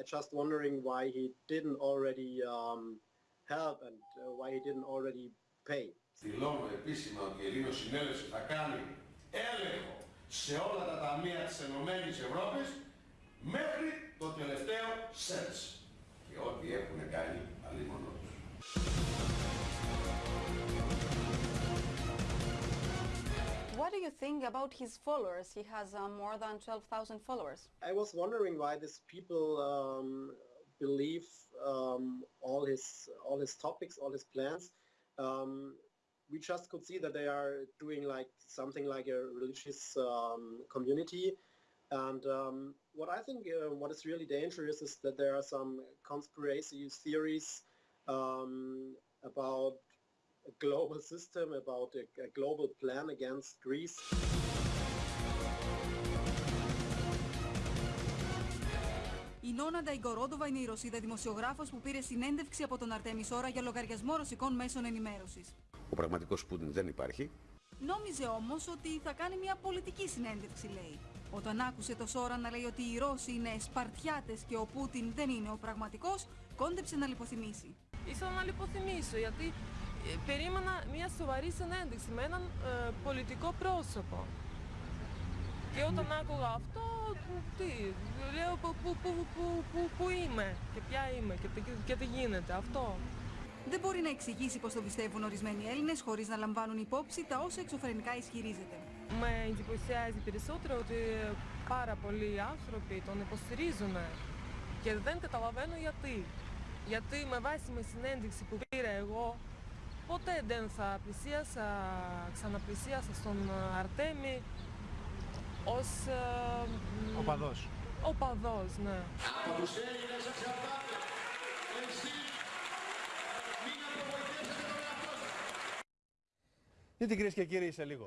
I just wondering why he didn't already um, help and uh, why he didn't already pay. Δηλώνω επίσημα ότι η Ελλήνος Συνέλευση θα κάνει έλεγχο σε όλα τα ταμεία της Ενωμένης Ευρώπης μέχρι το τελευταίο σέντς. Και ό,τι έχουν κάνει αλλήμωνο τους. You think about his followers? He has uh, more than 12,000 followers. I was wondering why these people um, believe um, all his all his topics, all his plans. Um, we just could see that they are doing like something like a religious um, community. And um, what I think uh, what is really dangerous is that there are some conspiracy theories um, about a global system, about a, a global plan against Greece. Η Νόνα Νταϊγκορόντοβα είναι η Ρωσίδα δημοσιογράφος που πήρε συνέντευξη από τον Αρτέμις Σόρα για λογαριασμό ρωσικών μέσων ενημέρωσης. Ο πραγματικός Πούτιν δεν υπάρχει. Νόμιζε όμως ότι θα κάνει μια πολιτική συνέντευξη, λέει. Όταν άκουσε το Σόρα να λέει ότι οι Ρώσοι είναι Σπαρτιάτες και ο Πούτιν δεν είναι ο πραγματικός, κόντεψε να λιποθυμήσει. Ήθελα να λιποθυμίσω γιατί ε, περίμενα μια σοβαρή συνέντευξη με έναν ε, πολιτικό πρόσωπο. Και όταν άκουγα αυτό, τι, λέω που, που, που, που, που, που είμαι και ποια είμαι και, τι- και τι γίνεται, αυτό. Δεν μπορεί να εξηγήσει πως το πιστεύουν ορισμένοι Έλληνες χωρίς να λαμβάνουν υπόψη τα όσα εξωφρενικά ισχυρίζεται. Με εντυπωσιάζει περισσότερο ότι πάρα πολλοί άνθρωποι τον υποστηρίζουν και δεν καταλαβαίνω γιατί. Γιατί με βάση με συνέντευξη που πήρα εγώ, ποτέ δεν θα πλησίασα, ξαναπλησίασα στον Αρτέμι ως ε, μ, Οπαδός. οπαδός, ναι. Από τους Έλληνες εξαρτάται. Εσείς μην απογοητεύσετε τον εαυτό σας. Γιατί κυρίες και κύριοι σε λίγο.